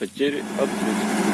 потерь открыть